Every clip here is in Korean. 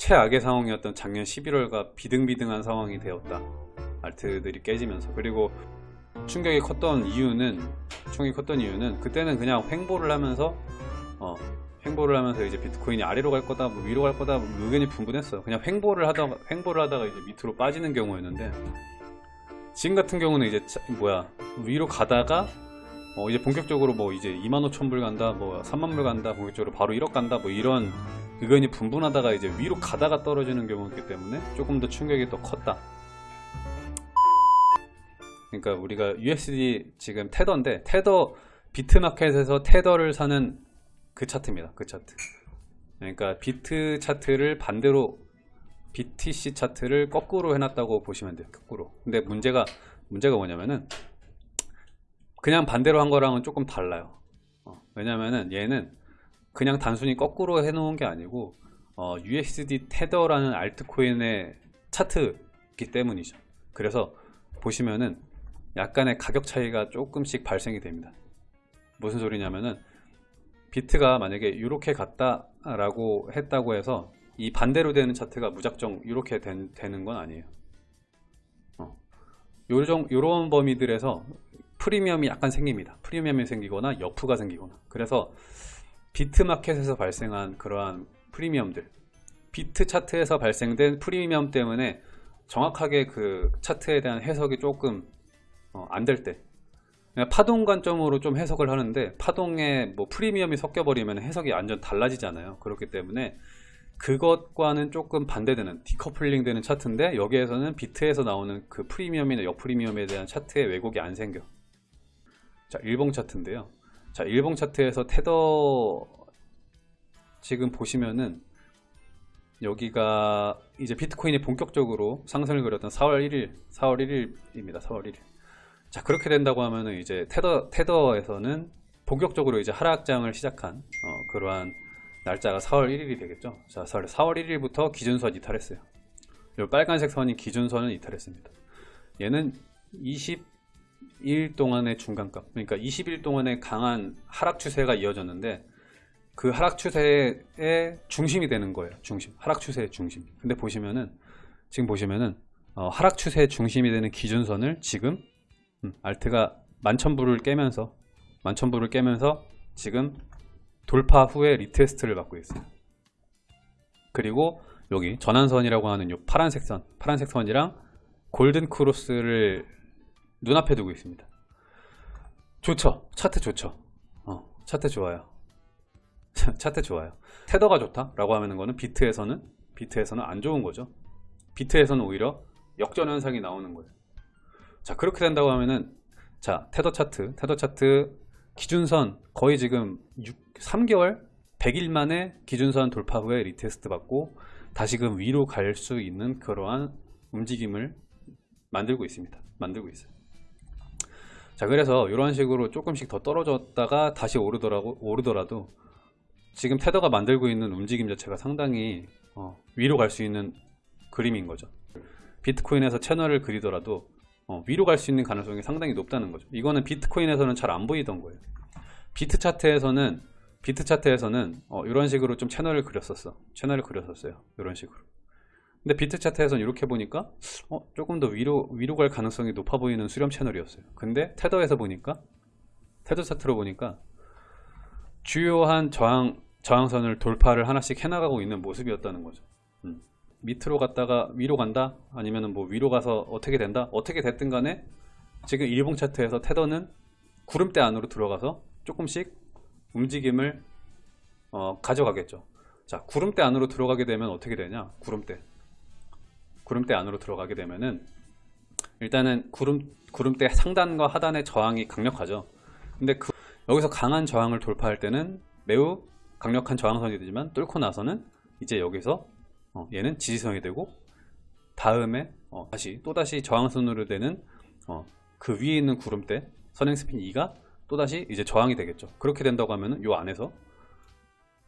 최악의 상황이었던 작년 11월과 비등비등한 상황이 되었다. 알트들이 깨지면서. 그리고 충격이 컸던 이유는 충격이 컸던 이유는 그때는 그냥 횡보를 하면서 어, 횡보를 하면서 이제 비트코인이 아래로 갈 거다 뭐 위로 갈 거다 뭐 의견이 분분했어요 그냥 횡보를 하다가 횡보를 하다가 이제 밑으로 빠지는 경우였는데 지금 같은 경우는 이제 차- 뭐야 위로 가다가 어 이제 본격적으로 뭐 이제 25,000불 간다 뭐 3만불 간다 본격적으로 바로 1억 간다 뭐 이런 의견이 분분하다가 이제 위로 가다가 떨어지는 경우였기 때문에 조금 더 충격이 더 컸다. 그러니까 우리가 USD 지금 테더인데 테더 비트마켓에서 테더를 사는 그 차트입니다 그 차트. 그러니까 비트 차트를 반대로 BTC 차트를 거꾸로 해놨다고 보시면 돼요 거꾸로. 근데 문제가 문제가 뭐냐면은 그냥 반대로 한 거랑은 조금 달라요. 어, 왜냐면은 얘는 그냥 단순히 거꾸로 해 놓은 게 아니고 어, USD 테더라는 알트코인의 차트이기 때문이죠. 그래서 보시면은 약간의 가격 차이가 조금씩 발생이 됩니다. 무슨 소리냐면은 비트가 만약에 이렇게 갔다 라고 했다고 해서 이 반대로 되는 차트가 무작정 이렇게 된- 되는 건 아니에요. 어. 요정, 요런 범위들에서 프리미엄이 약간 생깁니다. 프리미엄이 생기거나 역프가 생기거나. 그래서 비트마켓에서 발생한 그러한 프리미엄들 비트 차트에서 발생된 프리미엄 때문에 정확하게 그 차트에 대한 해석이 조금 어, 안될 때 파동 관점으로 좀 해석을 하는데 파동에 뭐 프리미엄이 섞여버리면 해석이 완전 달라지잖아요. 그렇기 때문에 그것과는 조금 반대되는 디커플링 되는 차트인데 여기에서는 비트에서 나오는 그 프리미엄이나 역프리미엄에 대한 차트에 왜곡이 안 생겨 자 일봉 차트인데요 자 일봉 차트에서 테더 지금 보시면은 여기가 이제 비트코인이 본격적으로 상승을 그렸던 4월 1일 4월 1일입니다 4월 1일 자 그렇게 된다고 하면은 이제 테더 테더에서는 본격적으로 이제 하락장을 시작한 어, 그러한 날짜가 4월 1일이 되겠죠. 자 4월 1일부터 기준선 이탈했어요. 이 빨간색 선이 기준선을 이탈했습니다. 얘는 20 일 동안의 중간값, 그러니까 20일 동안의 강한 하락 추세가 이어졌는데 그 하락 추세의 중심이 되는 거예요. 중심, 하락 추세의 중심. 근데 보시면은 지금 보시면은 어, 하락 추세의 중심이 되는 기준선을 지금 음, 알트가 만천불을 깨면서 만천불을 깨면서 지금 돌파 후에 retest를 받고 있어요. 그리고 여기 전환선이라고 하는 요 파란색 선, 파란색 선이랑 골든 크로스를 눈앞에 두고 있습니다. 좋죠? 차트 좋죠? 어, 차트 좋아요. 차트 좋아요. 테더가 좋다라고 하는 거는 비트에서는 비트에서는 안 좋은 거죠. 비트에서는 오히려 역전 현상이 나오는 거예요. 자 그렇게 된다고 하면은 자 테더 차트 테더 차트 기준선 거의 지금 6, 3개월 100일 만에 기준선 돌파 후에 retest 받고 다시금 위로 갈 수 있는 그러한 움직임을 만들고 있습니다 만들고 있어요 자 그래서 이런 식으로 조금씩 더 떨어졌다가 다시 오르더라고 오르더라도 지금 테더가 만들고 있는 움직임 자체가 상당히 어, 위로 갈 수 있는 그림인 거죠 비트코인에서 채널을 그리더라도 어, 위로 갈 수 있는 가능성이 상당히 높다는 거죠. 이거는 비트코인에서는 잘 안 보이던 거예요. 비트 차트에서는 비트 차트에서는 어, 이런 식으로 좀 채널을 그렸었어. 채널을 그렸었어요. 이런 식으로. 근데 비트 차트에서는 이렇게 보니까 어, 조금 더 위로 위로 갈 가능성이 높아 보이는 수렴 채널이었어요. 근데 테더에서 보니까 테더 차트로 보니까 주요한 저항 저항선을 돌파를 하나씩 해나가고 있는 모습이었다는 거죠. 음. 밑으로 갔다가 위로 간다 아니면 뭐 위로 가서 어떻게 된다 어떻게 됐든 간에 지금 일봉 차트에서 테더는 구름대 안으로 들어가서 조금씩 움직임을 어, 가져가겠죠 자 구름대 안으로 들어가게 되면 어떻게 되냐 구름대 구름대 안으로 들어가게 되면은 일단은 구름, 구름대 상단과 하단의 저항이 강력하죠. 근데 그, 여기서 강한 저항을 돌파할 때는 매우 강력한 저항선이 되지만 뚫고 나서는 이제 여기서 어, 얘는 지지선이 되고 다음에 어, 다시 또다시 저항선으로 되는 어, 그 위에 있는 구름대 선행 스핀 2가 또다시 이제 저항이 되겠죠. 그렇게 된다고 하면 은 요 안에서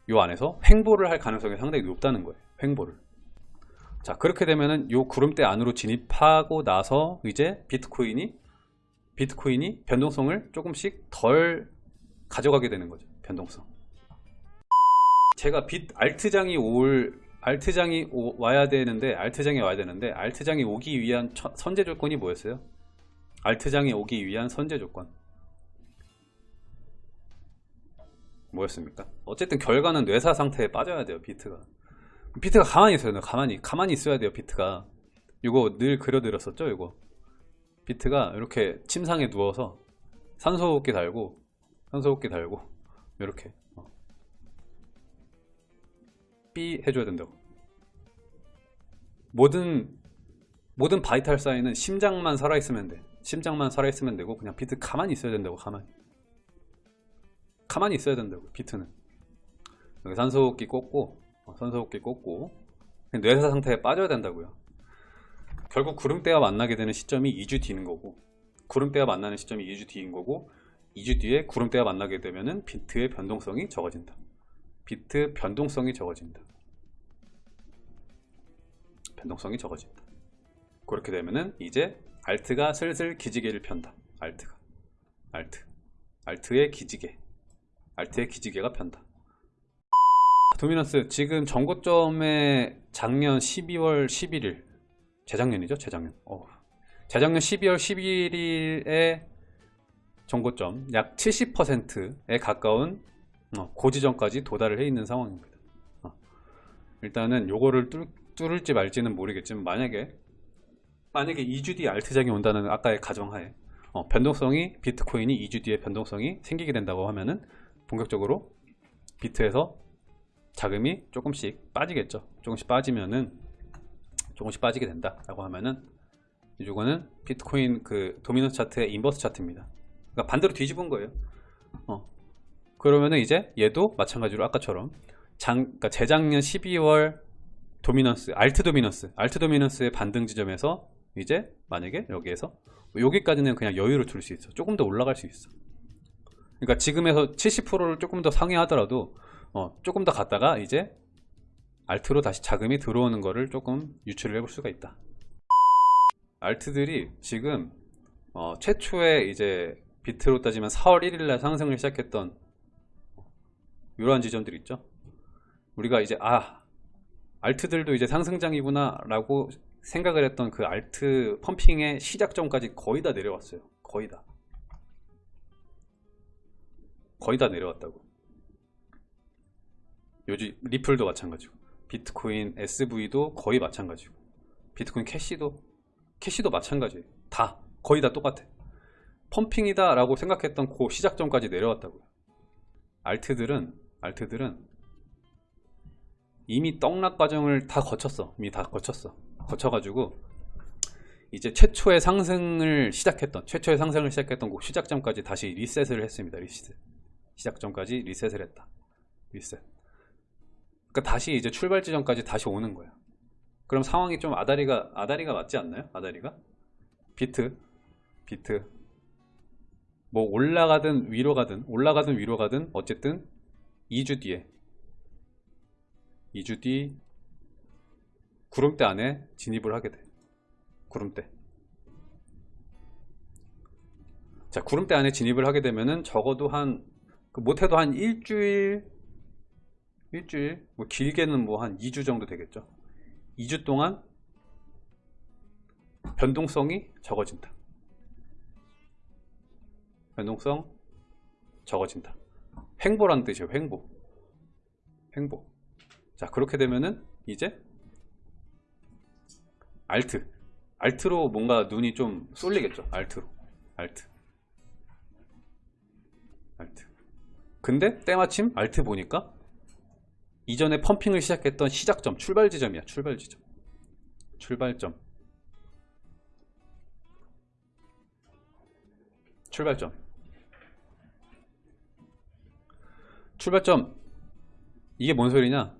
요 안에서 횡보를 할 가능성이 상당히 높다는 거예요. 횡보를 자 그렇게 되면은 요 구름대 안으로 진입하고 나서 이제 비트코인이 비트코인이 변동성을 조금씩 덜 가져가게 되는 거죠 변동성 제가 빗 알트장이 올 알트장이 오- 와야 되는데 알트장이 와야 되는데 알트장이 오기 위한 처- 선제 조건이 뭐였어요? 알트장이 오기 위한 선제 조건 뭐였습니까? 어쨌든 결과는 뇌사 상태에 빠져야 돼요 비트가 비트가 가만히 있어야 돼요. 가만히. 가만히 있어야 돼요 비트가. 이거 늘 그려드렸었죠 이거. 비트가 이렇게 침상에 누워서 산소호흡기 달고 산소호흡기 달고 이렇게 어. 삐 해줘야 된다고. 모든 모든 바이탈 사인은 심장만 살아있으면 돼. 심장만 살아있으면 되고 그냥 비트 가만히 있어야 된다고 가만히. 가만히 있어야 된다고 비트는. 여기 산소호흡기 꽂고 어, 산소호흡기 꽂고 뇌사 상태에 빠져야 된다고요. 결국 구름대와 만나게 되는 시점이 2주 뒤인 거고 구름대와 만나는 시점이 2주 뒤인 거고 2주 뒤에 구름대와 만나게 되면은 비트의 변동성이 적어진다. 비트 변동성이 적어진다. 변동성이 적어진다. 그렇게 되면은 이제 알트가 슬슬 기지개를 편다. 알트가. 알트. 알트의 기지개. 알트의 기지개가 편다 도미넌스 지금 정고점에 작년 12월 11일 재작년이죠 재작년 어. 재작년 12월 11일에 정고점 약 70%에 가까운 어, 고지점까지 도달을 해 있는 상황입니다 어. 일단은 요거를 뚫, 뚫을지 말지는 모르겠지만 만약에 만약에 2주 뒤에 알트장이 온다는 아까의 가정하에 어, 변동성이 비트코인이 2주 뒤에 변동성이 생기게 된다고 하면은 본격적으로 비트에서 자금이 조금씩 빠지겠죠. 조금씩 빠지면은 조금씩 빠지게 된다 라고 하면은 이거는 비트코인 그 dominance 차트의 inverse 차트입니다. 그러니까 반대로 뒤집은 거예요. 어. 그러면은 이제 얘도 마찬가지로 아까처럼 장, 그러니까 재작년 12월 dominance 알트 dominance 알트 dominance의 반등 지점에서 이제 만약에 여기에서 여기까지는 그냥 여유를 둘 수 있어. 조금 더 올라갈 수 있어. 그러니까 지금에서 70%를 조금 더 상회하더라도 어, 조금 더 갔다가 이제 알트로 다시 자금이 들어오는 거를 조금 유출을 해볼 수가 있다. 알트들이 지금 어, 최초에 이제 비트로 따지면 4월 1일날 상승을 시작했던 이러한 지점들 있죠. 우리가 이제 아 알트들도 이제 상승장이구나 라고 생각을 했던 그 알트 펌핑의 시작점까지 거의 다 내려왔어요. 거의 다. 거의 다 내려왔다고 요즘 리플도 마찬가지고 비트코인 SV도 거의 마찬가지고 비트코인 캐시도 캐시도 마찬가지예요. 다 거의 다 똑같아. pumping이다 라고 생각했던 그 시작점까지 내려왔다고요. 알트들은 알트들은 이미 떡락 과정을 다 거쳤어. 이미 다 거쳤어. 거쳐가지고 이제 최초의 상승을 시작했던 최초의 상승을 시작했던 그 시작점까지 다시 리셋을 했습니다. 리셋. 시작점까지 리셋을 했다. 리셋 그러니까 다시 이제 출발 지점까지 다시 오는 거야 그럼 상황이 좀 아다리가 아다리가 맞지 않나요? 아다리가? 비트? 비트. 뭐 올라가든 위로 가든 올라가든 위로 가든 어쨌든 2주 뒤에. 2주 뒤 구름대 안에 진입을 하게 돼. 구름대. 자 구름대 안에 진입을 하게 되면은 적어도 한그 못해도 한 일주일 일주일 뭐 길게는 뭐 한 2주 정도 되겠죠. 2주 동안 변동성이 적어진다. 변동성 적어진다. 횡보란 뜻이에요 횡보. 횡보. 자 그렇게 되면은 이제 알트 알트로 뭔가 눈이 좀 쏠리겠죠 알트로. 알트 알트 근데 때마침 알트 보니까 이전에 펌핑을 시작했던 시작점 출발 지점이야 출발 지점. 출발점. 출발점. 출발점. 이게 뭔 소리냐?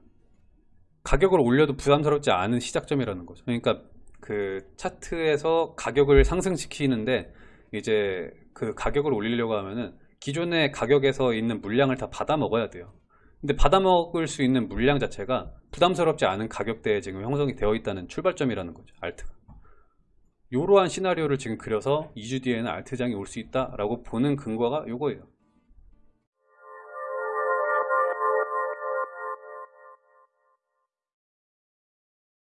가격을 올려도 부담스럽지 않은 시작점이라는 거죠. 그러니까 그 차트에서 가격을 상승시키는데 이제 그 가격을 올리려고 하면은 기존의 가격에서 있는 물량을 다 받아 먹어야 돼요 근데 받아 먹을 수 있는 물량 자체가 부담스럽지 않은 가격대에 지금 형성이 되어 있다는 출발점이라는 거죠 알트가. 이러한 시나리오를 지금 그려서 2주 뒤에는 알트장이 올 수 있다 라고 보는 근거가 이거예요